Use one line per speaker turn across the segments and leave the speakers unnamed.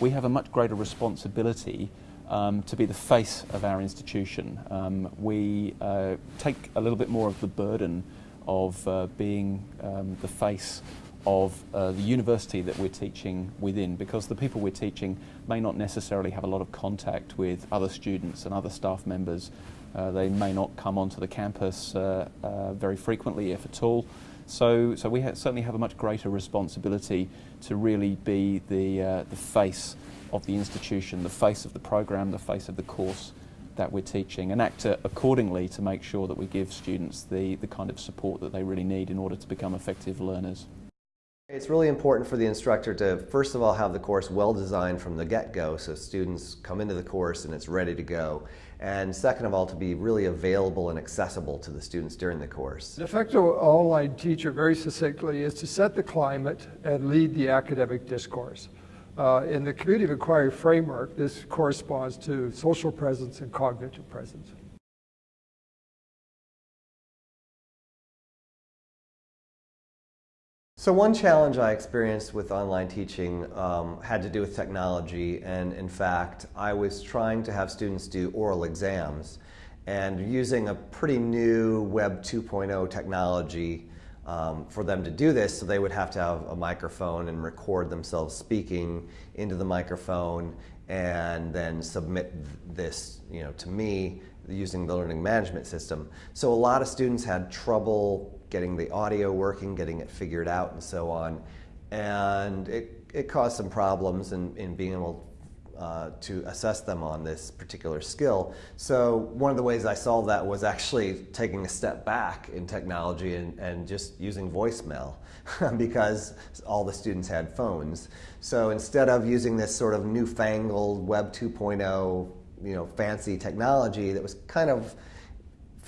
we have a much greater responsibility um, to be the face of our institution. Um, we uh, take a little bit more of the burden of uh, being um, the face of uh, the university that we're teaching within because the people we're teaching may not necessarily have a lot of contact with other students and other staff members. Uh, they may not come onto the campus uh, uh very frequently, if at all. So, so we ha certainly have a much greater responsibility to really be the, uh, the face of the institution, the face of the program, the face of the course that we're teaching and act accordingly to make sure that we give students the, the kind of support that they really need in order to become effective learners.
It's really important for the instructor to first of all have the course well designed from the get-go so students come into the course and it's ready to go. And second of all to be really available and accessible to the students during the course.
An effective online teacher very succinctly is to set the climate and lead the academic discourse. Uh, in the community of inquiry framework, this corresponds to social presence and cognitive presence.
So one challenge I experienced with online teaching um, had to do with technology and in fact I was trying to have students do oral exams and using a pretty new Web 2.0 technology um, for them to do this so they would have to have a microphone and record themselves speaking into the microphone and then submit this you know, to me using the learning management system. So a lot of students had trouble getting the audio working, getting it figured out, and so on. And it, it caused some problems in, in being able uh, to assess them on this particular skill. So one of the ways I solved that was actually taking a step back in technology and, and just using voicemail because all the students had phones. So instead of using this sort of newfangled Web 2.0 you know, fancy technology that was kind of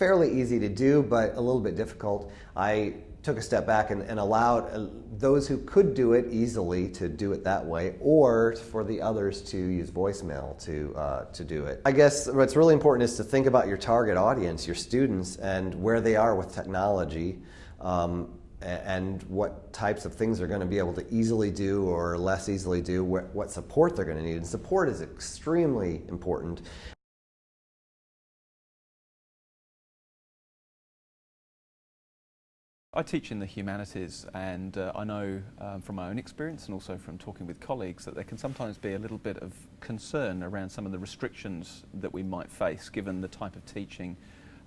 fairly easy to do, but a little bit difficult. I took a step back and, and, allowed uh, those who could do it easily to do it that way, or for the others to use voicemail to, uh, to do it. I guess what's really important is to think about your target audience, your students, and where they are with technology, um, and what types of things they're going to be able to easily do or less easily do, what, what support they're going to need. And support is extremely important.
I teach in the humanities and uh, I know um, from my own experience and also from talking with colleagues that there can sometimes be a little bit of concern around some of the restrictions that we might face given the type of teaching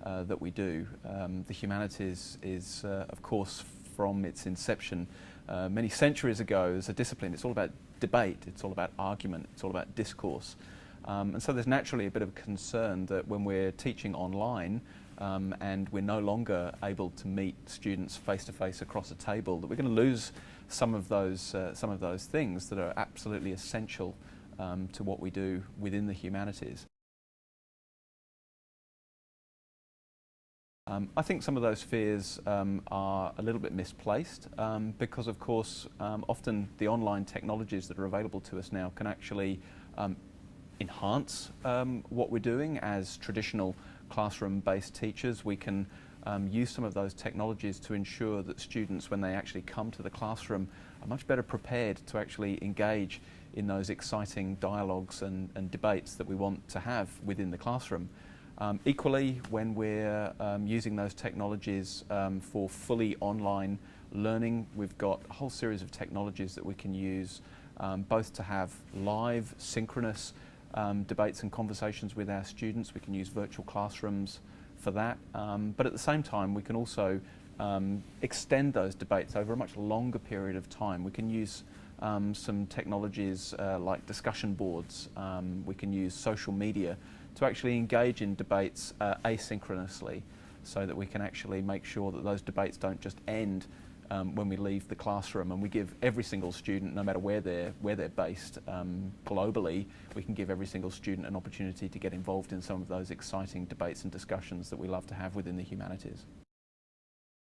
uh, that we do. Um, the humanities is uh, of course from its inception uh, many centuries ago as a discipline. It's all about debate, it's all about argument, it's all about discourse. Um, and so there's naturally a bit of concern that when we're teaching online um, and we're no longer able to meet students face to face across a table, that we're going to lose some of those uh, some of those things that are absolutely essential um, to what we do within the humanities. Um, I think some of those fears um, are a little bit misplaced um, because of course um, often the online technologies that are available to us now can actually enhance what we're doing as traditional classroom-based teachers. We can um, use some of those technologies to ensure that students, when they actually come to the classroom, are much better prepared to actually engage in those exciting dialogues and, and debates that we want to have within the classroom. Um, equally, when we're um, using those technologies um, for fully online learning, we've got a whole series of technologies that we can use um, both to have live, synchronous um, debates and conversations with our students. We can use virtual classrooms for that. Um, but at the same time, we can also um, extend those debates over a much longer period of time. We can use um, some technologies uh, like discussion boards. Um, we can use social media to actually engage in debates uh, asynchronously so that we can actually make sure that those debates don't just end um, when we leave the classroom and we give every single student, no matter where they're, where they're based um, globally, we can give every single student an opportunity to get involved in some of those exciting debates and discussions that we love to have within the humanities.